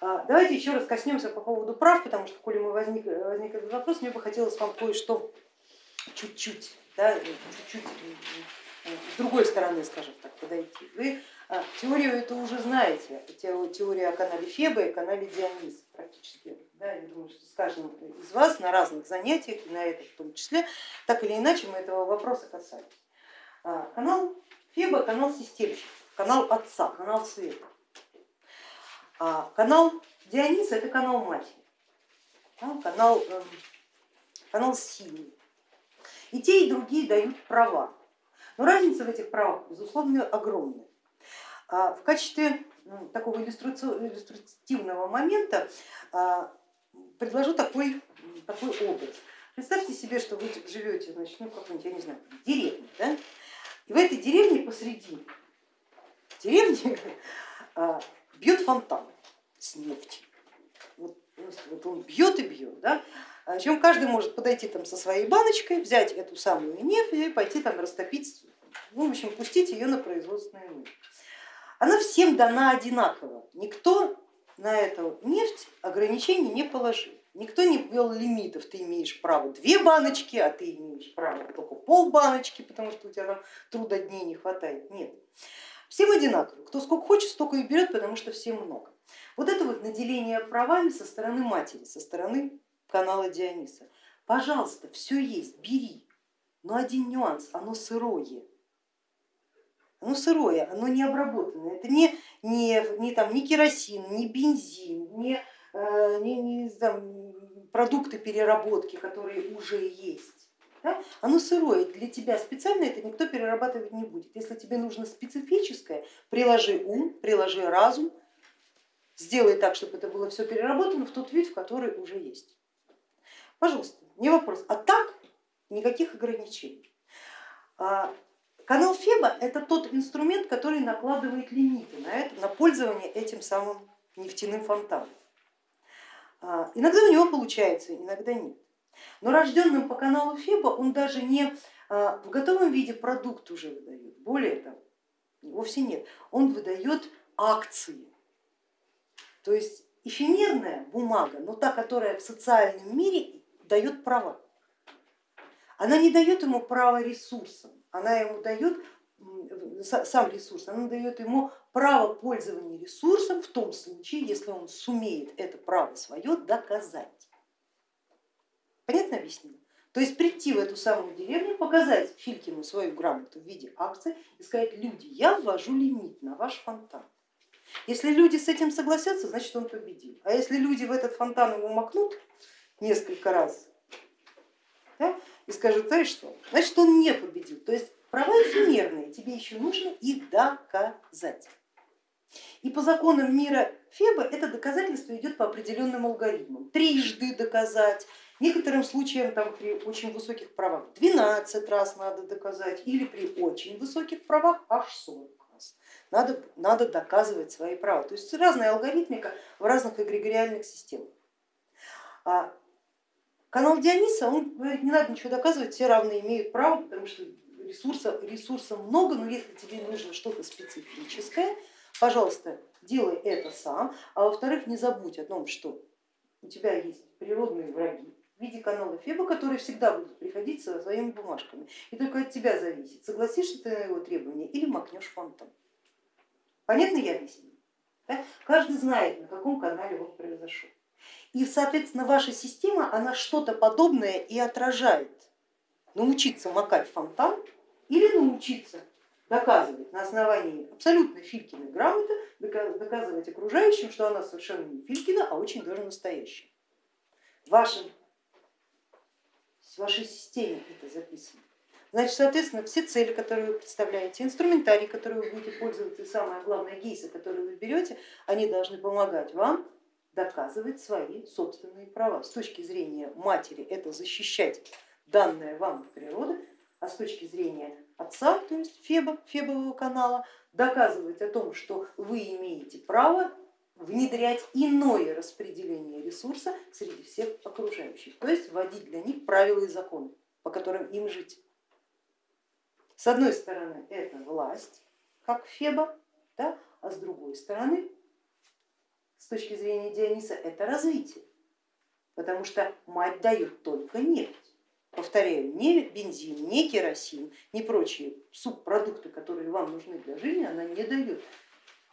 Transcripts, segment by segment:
А, давайте еще раз коснемся по поводу прав, потому что, коли мы возник, возник этот вопрос, мне бы хотелось вам кое-что чуть-чуть, да, чуть-чуть с другой стороны, скажем так, подойти. Вы а, теорию это уже знаете, теория о канале Феба и канале Дионис практически. Да, я думаю, что с каждым из вас на разных занятиях, на этом в том числе, так или иначе мы этого вопроса касались. А, канал Феба, канал системщиков, канал отца, канал света. А канал Диониса это канал матери, канал, эм, канал силы. И те, и другие дают права. Но разница в этих правах, безусловно, огромная. А в качестве ну, такого иллюстративного момента а, предложу такой, такой образ. Представьте себе, что вы живете значит, ну, какой-нибудь, я не знаю, деревне, да? и в этой деревне посреди деревни а, бьет фонтан с нефтью. Вот, вот он бьет и бьет. Да? Причем каждый может подойти там со своей баночкой, взять эту самую нефть и пойти там растопить, ну, в общем, пустить ее на производственную нужды. Она всем дана одинаково. Никто на эту нефть ограничений не положил. Никто не ввел лимитов, ты имеешь право две баночки, а ты имеешь право только пол баночки, потому что у тебя там труда не хватает. Нет, всем одинаково, кто сколько хочет, столько и берет, потому что всем много. Вот это вот наделение правами со стороны матери, со стороны канала Диониса. Пожалуйста, все есть, бери, но один нюанс, оно сырое. Оно сырое, оно не обработанное, это не, не, не, там, не керосин, не бензин, не, э, не, не там, продукты переработки, которые уже есть. Да? Оно сырое, для тебя специально это никто перерабатывать не будет. Если тебе нужно специфическое, приложи ум, приложи разум, сделай так, чтобы это было все переработано в тот вид, в который уже есть. Пожалуйста, не вопрос. А так никаких ограничений. А, канал Феба это тот инструмент, который накладывает лимиты на, это, на пользование этим самым нефтяным фонтаном. А, иногда у него получается, иногда нет. Но рожденным по каналу Феба он даже не а, в готовом виде продукт уже выдает, более того, вовсе нет, он выдает акции. То есть эфемерная бумага, но та, которая в социальном мире дает права. Она не дает ему право ресурсам, она ему дает сам ресурс, она дает ему право пользования ресурсом в том случае, если он сумеет это право свое доказать. Понятно объяснено? То есть прийти в эту самую деревню, показать Филькину свою грамоту в виде акции и сказать, люди, я ввожу лимит на ваш фонтан. Если люди с этим согласятся, значит он победил. А если люди в этот фонтан его макнут несколько раз да, и скажут, знаешь что, значит он не победил. То есть права эфемерные, тебе еще нужно их доказать. И по законам мира Феба это доказательство идет по определенным алгоритмам. Трижды доказать, некоторым случаям там, при очень высоких правах 12 раз надо доказать или при очень высоких правах аж 40 раз. Надо, надо доказывать свои права. То есть разная алгоритмика в разных эгрегориальных системах. А канал Диониса, он говорит, не надо ничего доказывать, все равно имеют право, потому что ресурса, ресурса много, но если тебе нужно что-то специфическое, пожалуйста, делай это сам, а во-вторых, не забудь о том, что у тебя есть природные враги в виде канала Феба, которые всегда будут приходить со своими бумажками. И только от тебя зависит, согласишься ты на его требования или макнешь фонтан. Понятно я объясню? Да? Каждый знает, на каком канале он произошел. И, соответственно, ваша система, она что-то подобное и отражает. Научиться макать фонтан или научиться доказывать на основании абсолютно Филькиной грамоты, доказывать окружающим, что она совершенно не Филькина, а очень даже настоящая. В, вашем, в вашей системе это записано. Значит, соответственно, все цели, которые вы представляете, инструментарий, который вы будете пользоваться, и самое главное, гейсы, которые вы берете, они должны помогать вам доказывать свои собственные права. С точки зрения матери это защищать данное вам природа, а с точки зрения отца, то есть Феба, Фебового канала, доказывать о том, что вы имеете право внедрять иное распределение ресурса среди всех окружающих, то есть вводить для них правила и законы, по которым им жить. С одной стороны это власть, как Феба, да, а с другой стороны с точки зрения Диониса это развитие, потому что мать дает только нефть. Повторяю, не бензин, не керосин, не прочие субпродукты, которые вам нужны для жизни, она не дает.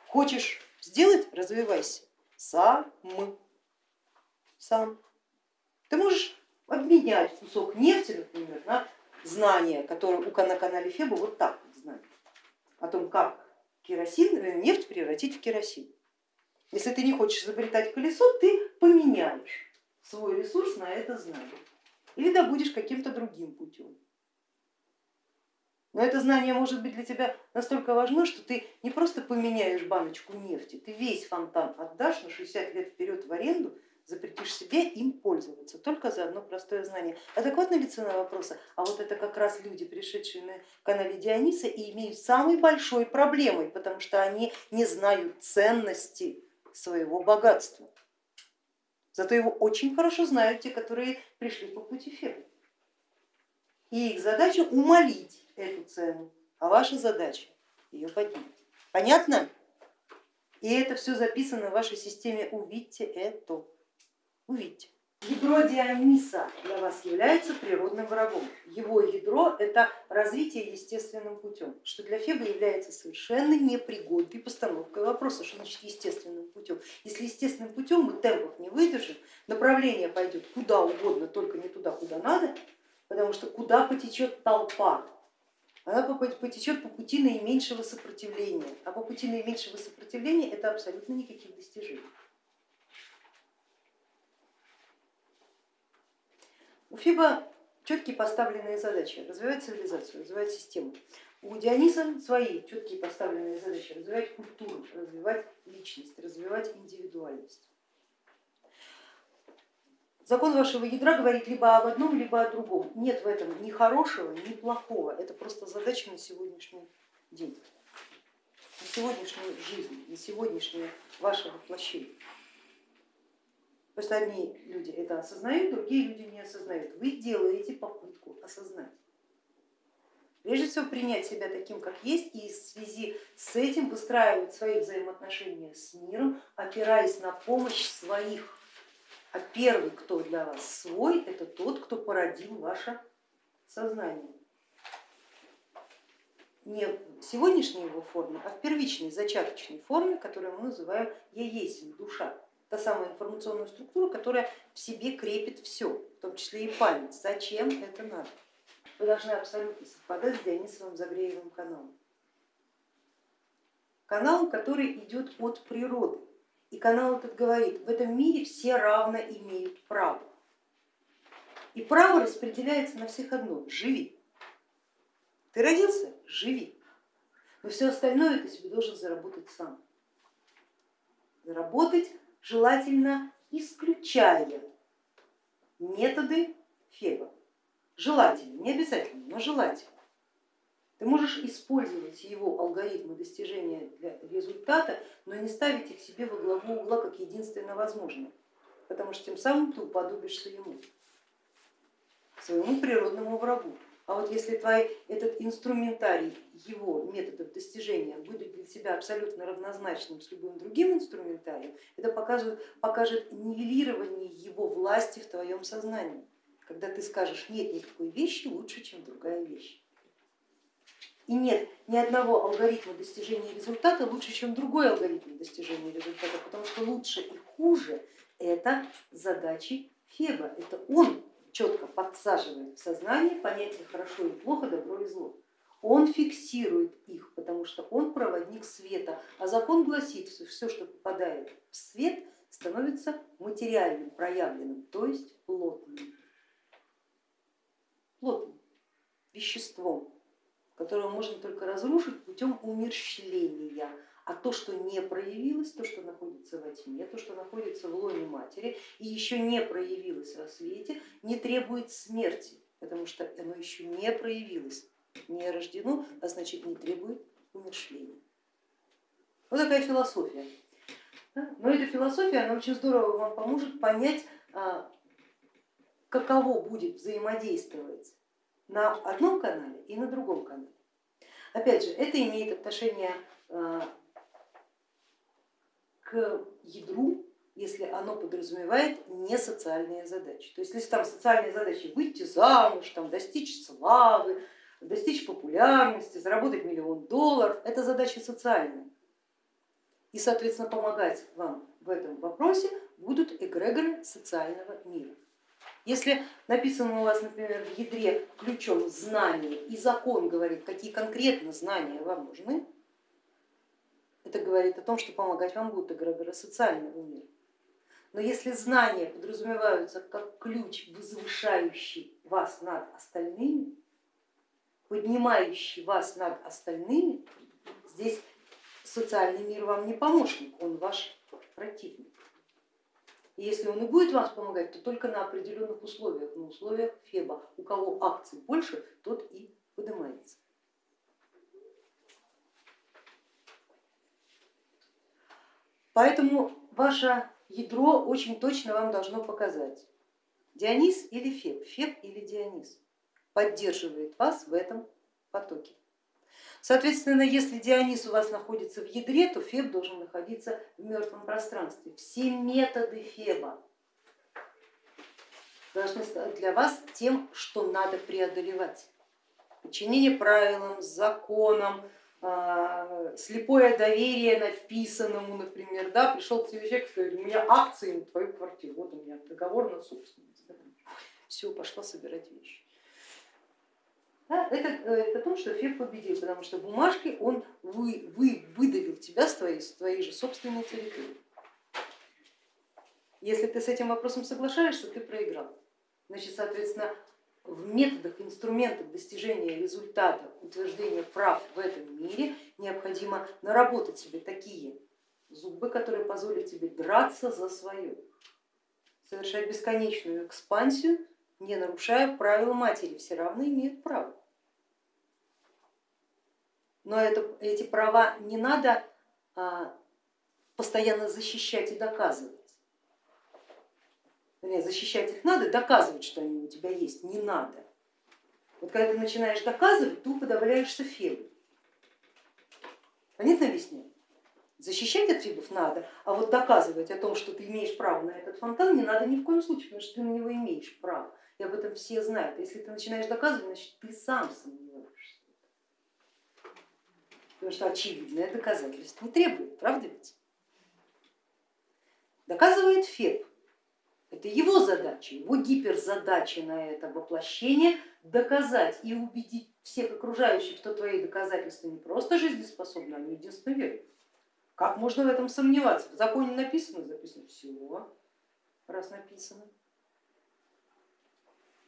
Хочешь сделать, развивайся сам. Сам. Ты можешь обменять кусок нефти, например, на знания, которые на канале Феба вот так вот знают, о том, как керосин, э, нефть превратить в керосин. Если ты не хочешь изобретать колесо, ты поменяешь свой ресурс на это знание или добудешь каким-то другим путем. Но это знание может быть для тебя настолько важно, что ты не просто поменяешь баночку нефти, ты весь фонтан отдашь на 60 лет вперед в аренду, запретишь себе им пользоваться, только за одно простое знание. Адекватна ли цена вопроса? А вот это как раз люди, пришедшие на канале Диониса и имеют самой большой проблемой, потому что они не знают ценности своего богатства. Зато его очень хорошо знают те, которые пришли по пути Фебы. И их задача умолить эту цену, а ваша задача ее поднять. Понятно? И это все записано в вашей системе, увидьте это, увидьте. Ядро Диониса для вас является природным врагом. Его ядро это развитие естественным путем, что для Феба является совершенно непригодной постановкой вопроса, что значит естественным путем. Если естественным путем мы темпов не выдержим, направление пойдет куда угодно, только не туда, куда надо, потому что куда потечет толпа, она потечет по пути наименьшего сопротивления, а по пути наименьшего сопротивления это абсолютно никаких достижений. У Фиба четкие поставленные задачи, развивать цивилизацию, развивать систему. У Диониса свои четкие поставленные задачи, развивать культуру, развивать личность, развивать индивидуальность. Закон вашего ядра говорит либо об одном, либо о другом. Нет в этом ни хорошего, ни плохого. Это просто задача на сегодняшний день, на сегодняшнюю жизнь, на сегодняшнее ваше воплощение. Просто одни люди это осознают, другие люди не осознают. Вы делаете попытку осознать. Прежде всего принять себя таким, как есть, и в связи с этим выстраивать свои взаимоотношения с миром, опираясь на помощь своих а первый, кто для вас свой, это тот, кто породил ваше сознание. Не в сегодняшней его форме, а в первичной, зачаточной форме, которую мы называем я есть душа. Та самая информационная структура, которая в себе крепит все, в том числе и память. Зачем это надо? Вы должны абсолютно совпадать с Дионисовым Загреевым каналом. Канал, который идет от природы. И канал этот говорит, в этом мире все равно имеют право. И право распределяется на всех одно, живи. Ты родился, живи. Но все остальное ты себе должен заработать сам. Заработать желательно исключая методы Феба. Желательно, не обязательно, но желательно. Ты можешь использовать его алгоритмы достижения для результата, но не ставить их себе во главу угла как единственно возможное, потому что тем самым ты уподобишься ему, своему природному врагу. А вот если твой этот инструментарий его методов достижения будет для тебя абсолютно равнозначным с любым другим инструментарием, это покажет, покажет нивелирование его власти в твоем сознании, когда ты скажешь, нет никакой вещи лучше, чем другая вещь. И нет ни одного алгоритма достижения результата лучше, чем другой алгоритм достижения результата, потому что лучше и хуже это задачи Феба, это он четко подсаживает в сознание понятие хорошо и плохо, добро и зло. Он фиксирует их, потому что он проводник света, а закон гласит, что все, что попадает в свет, становится материальным, проявленным, то есть плотным, плотным веществом которую можно только разрушить путем умерщвления. А то, что не проявилось, то, что находится во тьме, то, что находится в лоне матери и еще не проявилось во свете, не требует смерти, потому что оно еще не проявилось, не рождено, а значит не требует умершления. Вот такая философия. Но эта философия, она очень здорово вам поможет понять, а, каково будет взаимодействовать на одном канале и на другом канале. Опять же, это имеет отношение э, к ядру, если оно подразумевает не социальные задачи. То есть если там социальные задачи выйти замуж, там, достичь славы, достичь популярности, заработать миллион долларов, это задача социальная. И, соответственно, помогать вам в этом вопросе будут эгрегоры социального мира. Если написано у вас, например, в ядре ключом знание и закон говорит, какие конкретно знания вам нужны, это говорит о том, что помогать вам будут эгрегоры социального мира. Но если знания подразумеваются как ключ, возвышающий вас над остальными, поднимающий вас над остальными, здесь социальный мир вам не помощник, он ваш противник. И если он и будет вам помогать, то только на определенных условиях, на условиях Феба. У кого акций больше, тот и поднимается. Поэтому ваше ядро очень точно вам должно показать, Дионис или Феб, Феб или Дионис поддерживает вас в этом потоке. Соответственно, если Дионис у вас находится в ядре, то Феб должен находиться в мертвом пространстве. Все методы Феба должны стать для вас тем, что надо преодолевать. Подчинение правилам, законам, а, слепое доверие написанному, например, да, пришел к тебе человек говорит, у меня акции на твою квартиру, вот у меня договор на собственность. Все, пошла собирать вещи. Да, это говорит о том, что Феб победил, потому что бумажкой он вы, вы, выдавил тебя с твоей, с твоей же собственной территории. Если ты с этим вопросом соглашаешься, ты проиграл. Значит, соответственно, в методах, инструментах достижения результата, утверждения прав в этом мире необходимо наработать себе такие зубы, которые позволят тебе драться за свое, совершать бесконечную экспансию не нарушая правил матери, все равно имеют право. Но это, эти права не надо а, постоянно защищать и доказывать. Защищать их надо, доказывать, что они у тебя есть, не надо. Вот когда ты начинаешь доказывать, ты уподобляешься фебу. Понятно объяснение? Защищать от фибов надо, а вот доказывать о том, что ты имеешь право на этот фонтан, не надо ни в коем случае, потому что ты на него имеешь право и об этом все знают. Если ты начинаешь доказывать, значит ты сам сомневаешься. Потому что очевидное доказательство не требует, правда ведь? Доказывает Феб. Это его задача, его гиперзадача на это воплощение доказать и убедить всех окружающих, что твои доказательства не просто жизнеспособны, они единственно верны. Как можно в этом сомневаться? В законе написано, записано все, раз написано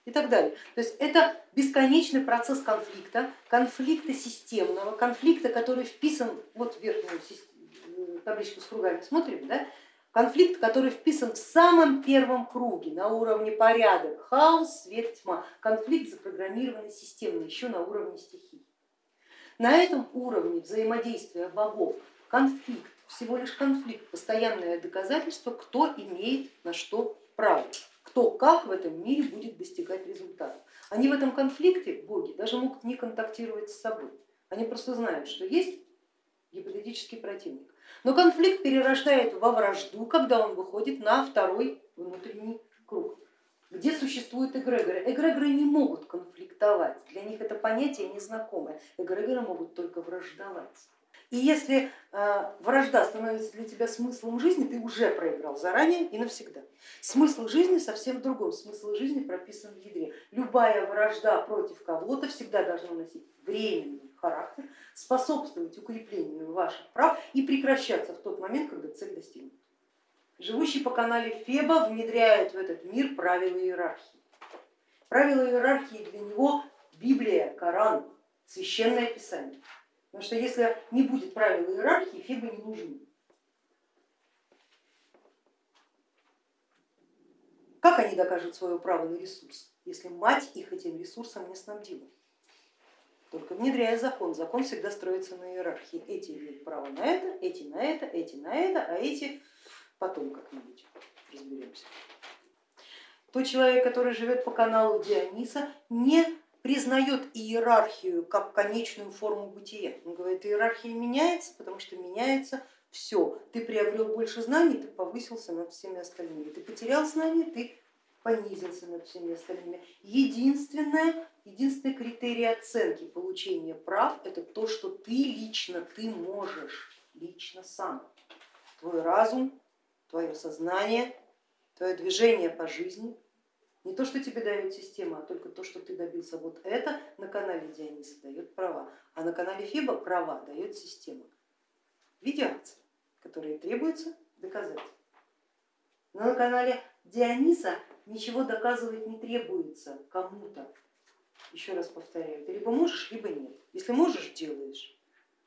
и так далее. То есть это бесконечный процесс конфликта, конфликта системного, конфликта, который вписан, вот в верхнюю табличку с кругами смотрим, да? конфликт, который вписан в самом первом круге на уровне порядок, хаос, свет, тьма, конфликт запрограммированный системный, еще на уровне стихий. На этом уровне взаимодействия богов конфликт, всего лишь конфликт, постоянное доказательство, кто имеет на что право кто как в этом мире будет достигать результата. Они в этом конфликте, боги, даже могут не контактировать с собой. Они просто знают, что есть гипотетический противник. Но конфликт перерождает во вражду, когда он выходит на второй внутренний круг, где существуют эгрегоры. Эгрегоры не могут конфликтовать, для них это понятие незнакомое. Эгрегоры могут только враждовать. И если э, вражда становится для тебя смыслом жизни, ты уже проиграл заранее и навсегда. Смысл жизни совсем в другом, смысл жизни прописан в ядре. Любая вражда против кого-то всегда должна носить временный характер, способствовать укреплению ваших прав и прекращаться в тот момент, когда цель достигнута. Живущий по канале Феба внедряет в этот мир правила иерархии. Правила иерархии для него Библия, Коран, священное писание. Потому что если не будет правил иерархии, фибы не нужны. Как они докажут свое право на ресурс, если мать их этим ресурсом не снабдила? Только внедряя закон, закон всегда строится на иерархии. Эти имеют право на это, эти на это, эти на это, а эти потом как-нибудь разберемся. Тот человек, который живет по каналу Диониса, не признает иерархию как конечную форму бытия. Он говорит, иерархия меняется, потому что меняется Все, ты приобрел больше знаний, ты повысился над всеми остальными. Ты потерял знания, ты понизился над всеми остальными. Единственное, единственный критерий оценки получения прав это то, что ты лично, ты можешь, лично сам. Твой разум, твое сознание, твое движение по жизни, не то, что тебе дает система, а только то, что ты добился. Вот это на канале Диониса дает права, а на канале Фиба права дает система в виде акций, которые требуется доказать. Но на канале Диониса ничего доказывать не требуется кому-то. Еще раз повторяю, ты либо можешь, либо нет. Если можешь, делаешь.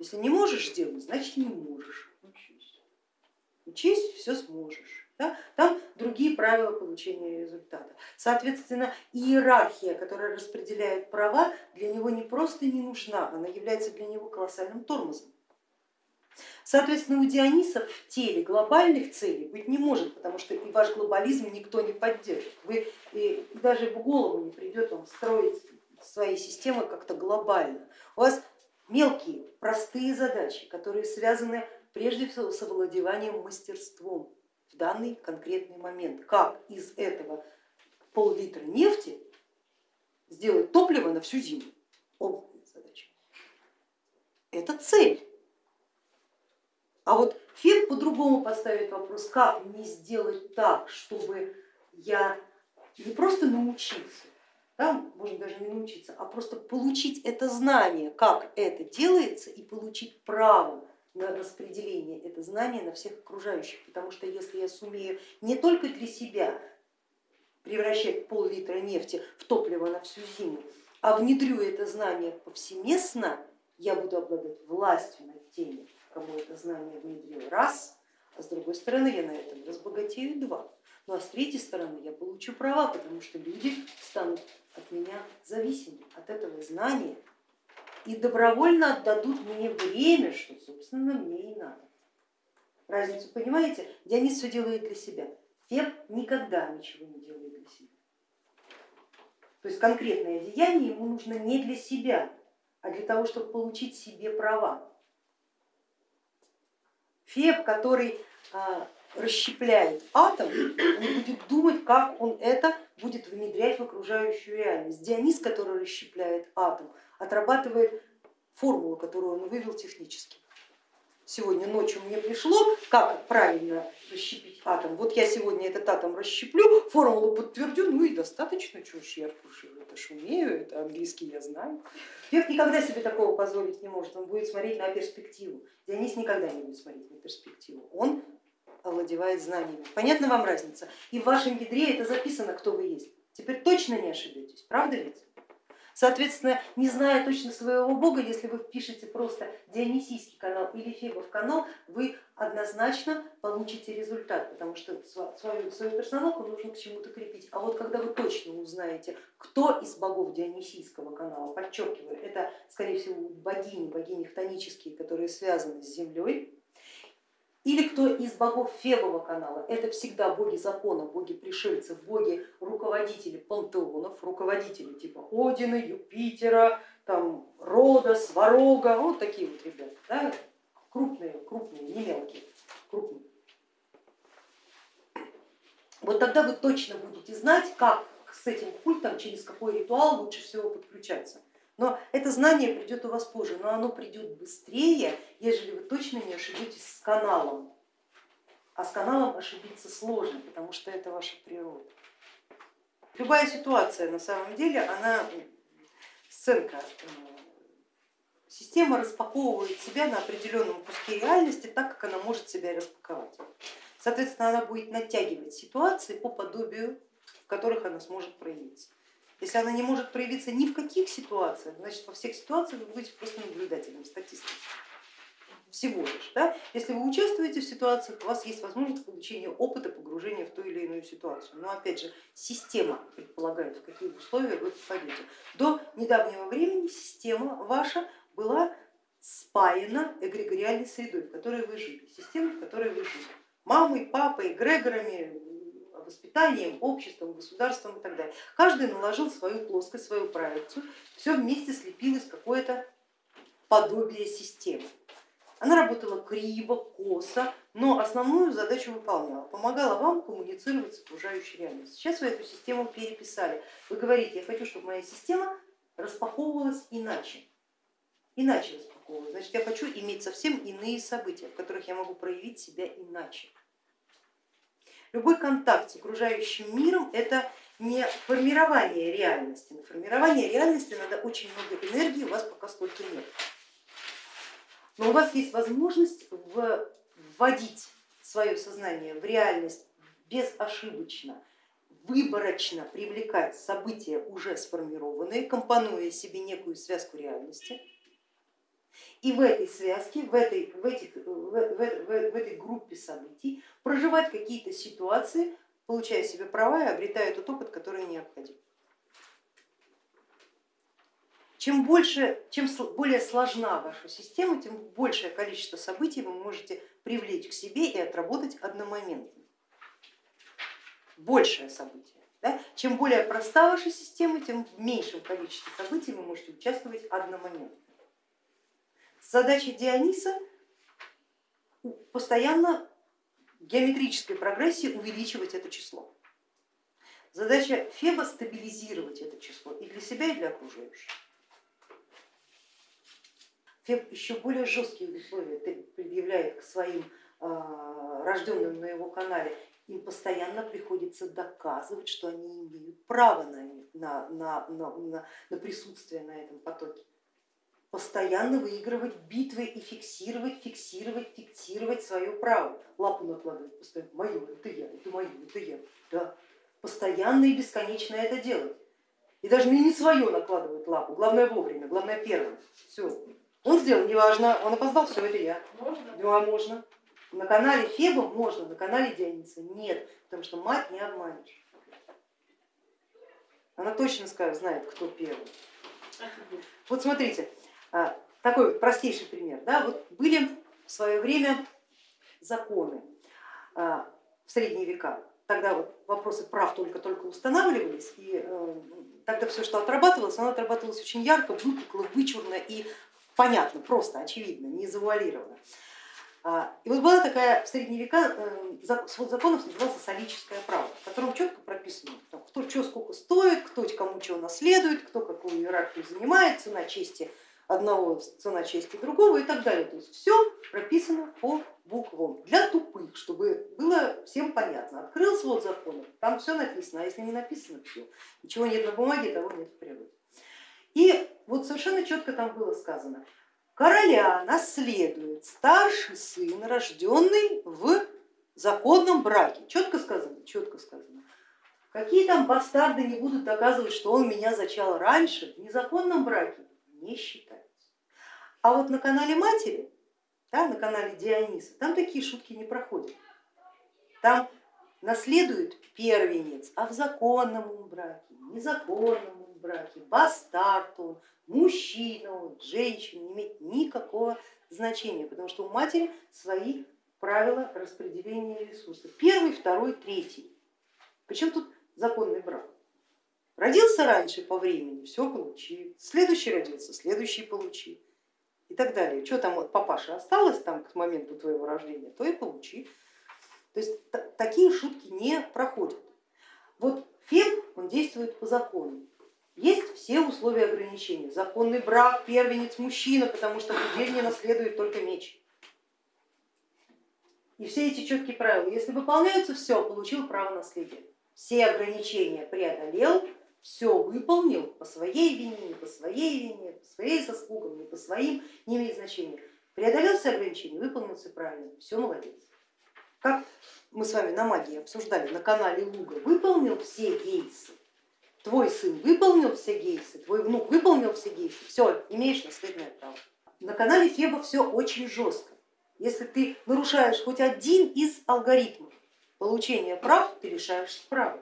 Если не можешь делать, значит не можешь. Учись. Учись, все сможешь. Да? Там другие правила получения результата. Соответственно, иерархия, которая распределяет права, для него не просто не нужна, она является для него колоссальным тормозом. Соответственно, у Диониса в теле глобальных целей быть не может, потому что и ваш глобализм никто не поддержит. Вы и даже в голову не придет вам строить свои системы как-то глобально. У вас мелкие, простые задачи, которые связаны прежде всего с овладеванием мастерством в данный конкретный момент. Как из этого пол-литра нефти сделать топливо на всю зиму? Опытная задача. Это цель. А вот Фет по-другому поставит вопрос, как мне сделать так, чтобы я не просто научился, да, можно даже не научиться, а просто получить это знание, как это делается и получить право на распределение это знание на всех окружающих, потому что если я сумею не только для себя превращать пол-литра нефти в топливо на всю зиму, а внедрю это знание повсеместно, я буду обладать властью над теми, кому это знание внедрил раз, а с другой стороны я на этом разбогатею два. Ну а с третьей стороны я получу права, потому что люди станут от меня зависимы, от этого знания и добровольно отдадут мне время, что собственно мне и надо. Разницу понимаете? Дионис все делает для себя. Феб никогда ничего не делает для себя. То есть конкретное деяние ему нужно не для себя, а для того, чтобы получить себе права. Феб, который а, расщепляет атом, он будет думать, как он это будет внедрять в окружающую реальность. Дионис, который расщепляет атом, отрабатывает формулу, которую он вывел технически. Сегодня ночью мне пришло, как правильно расщепить атом. Вот я сегодня этот атом расщеплю, формулу подтвердю, ну и достаточно, ж я это ж умею, это английский я знаю. Век никогда себе такого позволить не может, он будет смотреть на перспективу. Дионис никогда не будет смотреть на перспективу, он овладевает знаниями. Понятна вам разница? И в вашем ядре это записано, кто вы есть. Теперь точно не ошибетесь, правда ведь? Соответственно, не зная точно своего бога, если вы впишете просто Дионисийский канал или Фебов канал, вы однозначно получите результат, потому что свою, свою персоналку нужно к чему-то крепить. А вот когда вы точно узнаете, кто из богов Дионисийского канала, подчеркиваю, это скорее всего богини, богини хтонические, которые связаны с землей, или кто из богов Фебова канала, это всегда боги закона, боги пришельцев, боги руководители пантеонов, руководители типа Одина, Юпитера, там, Рода, Сварога, вот такие вот ребята, да? крупные, крупные, не мелкие, крупные. Вот тогда вы точно будете знать, как с этим культом, через какой ритуал лучше всего подключаться. Но это знание придет у вас позже, но оно придет быстрее, ежели вы точно не ошибетесь с каналом. А с каналом ошибиться сложно, потому что это ваша природа. Любая ситуация на самом деле, она сценка, э, система распаковывает себя на определенном куске реальности так, как она может себя распаковать. Соответственно, она будет натягивать ситуации по подобию, в которых она сможет проявиться. Если она не может проявиться ни в каких ситуациях, значит во всех ситуациях вы будете просто наблюдателем, статистом. Всего лишь. Да? Если вы участвуете в ситуациях, у вас есть возможность получения опыта погружения в ту или иную ситуацию. Но опять же, система предполагает, в какие условия вы попадете. До недавнего времени система ваша была спаяна эгрегориальной средой, в которой вы жили, системой, в которой вы жили. Мамой, папой, эгрегорами, воспитанием, обществом, государством и так далее. Каждый наложил свою плоскость, свою проекцию, все вместе слепилось какое-то подобие системы. Она работала криво, косо, но основную задачу выполняла, помогала вам коммуницировать с окружающей реальностью. Сейчас вы эту систему переписали. Вы говорите, я хочу, чтобы моя система распаковывалась иначе. Иначе распаковывалась. Значит, я хочу иметь совсем иные события, в которых я могу проявить себя иначе. Любой контакт с окружающим миром это не формирование реальности. На формирование реальности надо очень много энергии, у вас пока столько нет. Но у вас есть возможность вводить свое сознание в реальность безошибочно, выборочно привлекать события уже сформированные, компонуя себе некую связку реальности. И в этой связке, в этой, в, этих, в, в, в, в этой группе событий проживать какие-то ситуации, получая себе права и обретая тот опыт, который необходим. Чем, больше, чем более сложна ваша система, тем большее количество событий вы можете привлечь к себе и отработать одномоментно. Большее событие. Да? Чем более проста ваша система, тем в меньшем количестве событий вы можете участвовать одномоментно. Задача Диониса постоянно в геометрической прогрессии увеличивать это число. Задача Феба стабилизировать это число и для себя, и для окружающих. Феб еще более жесткие условия предъявляет к своим а, рожденным на его канале, им постоянно приходится доказывать, что они имеют право на, на, на, на, на присутствие на этом потоке. Постоянно выигрывать битвы и фиксировать, фиксировать, фиксировать свое право. Лапу накладывать постоянно, мое, это я, это мое, это я. Да. Постоянно и бесконечно это делать. И даже не свое накладывают лапу, главное вовремя, главное первым. Все, он сделал, неважно, он опоздал, все, это я. Можно? Да, можно. На канале Феба можно, на канале Диониса нет, потому что мать не обманешь. Она точно скажет, знает, кто первый. Вот смотрите, а, такой простейший пример. Да, вот были в свое время законы а, в средние века, тогда вот вопросы прав только-только устанавливались, и э, тогда все, что отрабатывалось, оно отрабатывалось очень ярко, выпукло, вычурно и понятно, просто, очевидно, не завуалировано. А, и вот была такая в средние века, э, свод законов назывался солическое право, в котором четко прописано, кто что сколько стоит, кто кому чего наследует, кто какую иерархию занимает, цена чести одного, цена чести другого и так далее. То есть все прописано по буквам для тупых, чтобы было всем понятно. Открыл свод законов, там все написано, а если не написано, все. Ничего нет на бумаге, того нет в природе. И вот совершенно четко там было сказано, короля наследует старший сын, рожденный в законном браке. Четко сказано, четко сказано. Какие там бастарды не будут доказывать, что он меня зачал раньше, в незаконном браке не считается. А вот на канале матери, да, на канале Диониса, там такие шутки не проходят. Там наследует первенец, а в законном браке, незаконном браке, бастард он, мужчина он, женщина, не имеет никакого значения, потому что у матери свои правила распределения ресурсов. Первый, второй, третий. Причем тут законный брак. Родился раньше по времени, все получи, следующий родился, следующий получи и так далее. Что там от папаши осталось там к моменту твоего рождения, то и получи. То есть такие шутки не проходят. Вот Феб, он действует по закону. Есть все условия ограничения. Законный брак, первенец, мужчина, потому что деревне наследует только меч. И все эти четкие правила, если выполняются, все, получил право наследия. Все ограничения преодолел, все выполнил по своей вине, не по своей вине, по своей заслугам, не по своим, не имеет значения. Преодолел все ограничения, выполнил все правильно, все молодец. Как мы с вами на магии обсуждали на канале Луга, выполнил все гейсы, твой сын выполнил все гейсы, твой внук выполнил все гейсы, все, имеешь наследное право. На канале Феба все очень жестко. Если ты нарушаешь хоть один из алгоритмов получения прав, ты лишаешься права.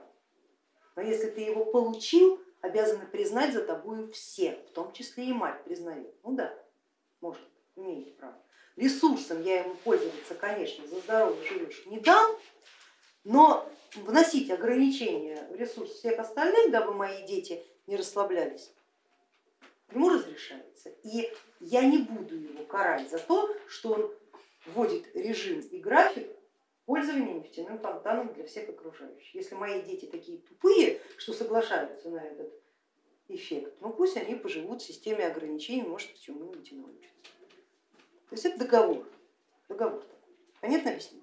Но если ты его получил, обязаны признать за тобою все, в том числе и мать признает. Ну да, может, имеет право. Ресурсом я ему пользоваться, конечно, за здоровье живешь не дам, но вносить ограничения в ресурс всех остальных, дабы мои дети не расслаблялись, ему разрешается. И я не буду его карать за то, что он вводит режим и график пользования нефтяным фонтаном для всех окружающих. Если мои дети такие тупые, что соглашаются на этот эффект, ну пусть они поживут в системе ограничений, может чему-нибудь научатся. То есть это договор, договор такой. Понятно объяснить?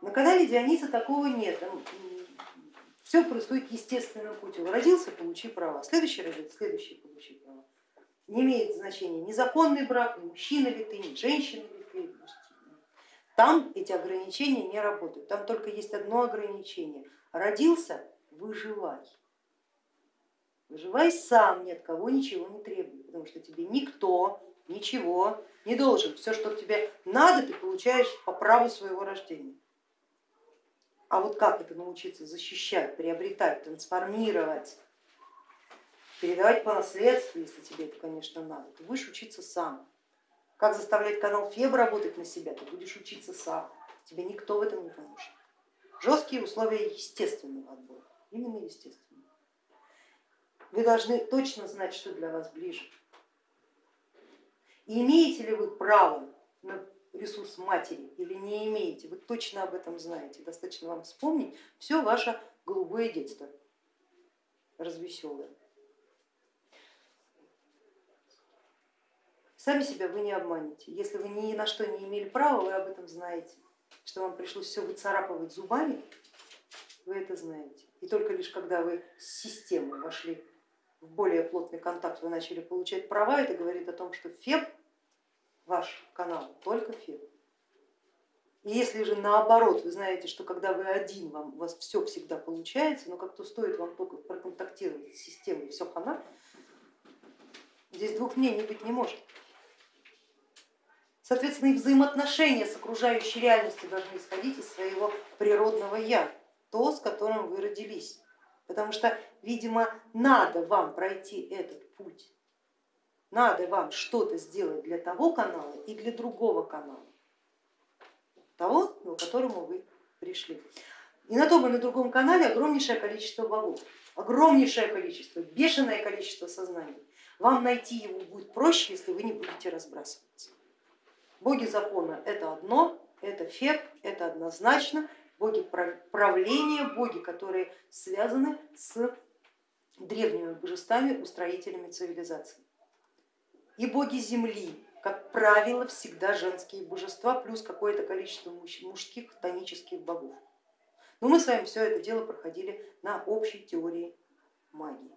На канале Диониса такого нет. Все происходит естественным путем. Родился, получи права. Следующий родится, следующий получи права. Не имеет значения ни законный брак, ни мужчина ли ты, ни женщина ли ты. Там эти ограничения не работают. Там только есть одно ограничение. Родился, выживай. Выживай сам, ни от кого ничего не требуй, потому что тебе никто ничего не должен. Все, что тебе надо, ты получаешь по праву своего рождения. А вот как это научиться защищать, приобретать, трансформировать, передавать по наследству, если тебе это, конечно, надо, ты будешь учиться сам. Как заставлять канал ФЕБ работать на себя, ты будешь учиться сам, тебе никто в этом не поможет. Жесткие условия естественного отбора, именно естественного. Вы должны точно знать, что для вас ближе. И имеете ли вы право на ресурс матери или не имеете, вы точно об этом знаете, достаточно вам вспомнить все ваше голубое детство, развеселое. Сами себя вы не обманете. Если вы ни на что не имели права, вы об этом знаете. Что вам пришлось все выцарапывать зубами, вы это знаете. И только лишь когда вы с системой вошли в более плотный контакт, вы начали получать права, это говорит о том, что ФЕБ ваш канал, только ФЕБ. И если же наоборот, вы знаете, что когда вы один, вам, у вас все всегда получается, но как-то стоит вам только проконтактировать с системой, все хана, здесь двух мнений быть не может. Соответственно, и взаимоотношения с окружающей реальностью должны исходить из своего природного я, то, с которым вы родились. Потому что, видимо, надо вам пройти этот путь надо вам что-то сделать для того канала и для другого канала, того, к которому вы пришли. И на том и на другом канале огромнейшее количество богов, огромнейшее количество, бешеное количество сознаний. Вам найти его будет проще, если вы не будете разбрасываться. Боги закона это одно, это фет, это однозначно, боги правления, боги, которые связаны с древними божествами, устроителями цивилизации и боги земли, как правило, всегда женские божества, плюс какое-то количество мужских тонических богов. Но мы с вами все это дело проходили на общей теории магии.